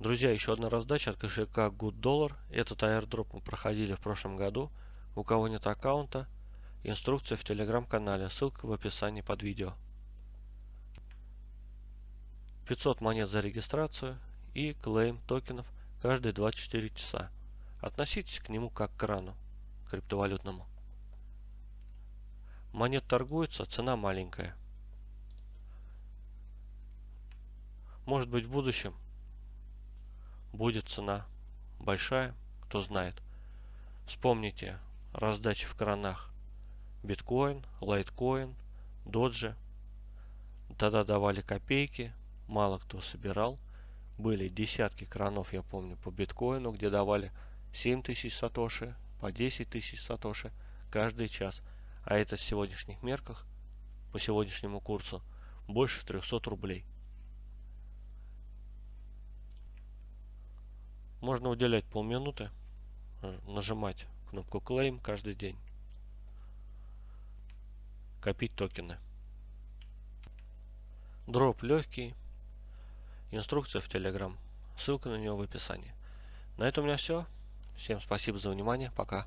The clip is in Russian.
Друзья, еще одна раздача от кошелька Good Dollar. Этот airdrop мы проходили в прошлом году. У кого нет аккаунта, инструкция в телеграм-канале, ссылка в описании под видео. 500 монет за регистрацию и клейм токенов каждые 24 часа. Относитесь к нему как к крану криптовалютному. Монет торгуется, цена маленькая. Может быть в будущем будет цена большая, кто знает. Вспомните раздачи в кранах биткоин, лайткоин, доджи. Тогда давали копейки, мало кто собирал. Были десятки кранов, я помню, по биткоину, где давали 7 тысяч сатоши, по 10 тысяч сатоши каждый час. А это в сегодняшних мерках, по сегодняшнему курсу, больше 300 рублей. Можно уделять полминуты, э, нажимать кнопку Claim каждый день. Копить токены. Дроп легкий. Инструкция в Telegram. Ссылка на него в описании. На этом у меня все. Всем спасибо за внимание. Пока.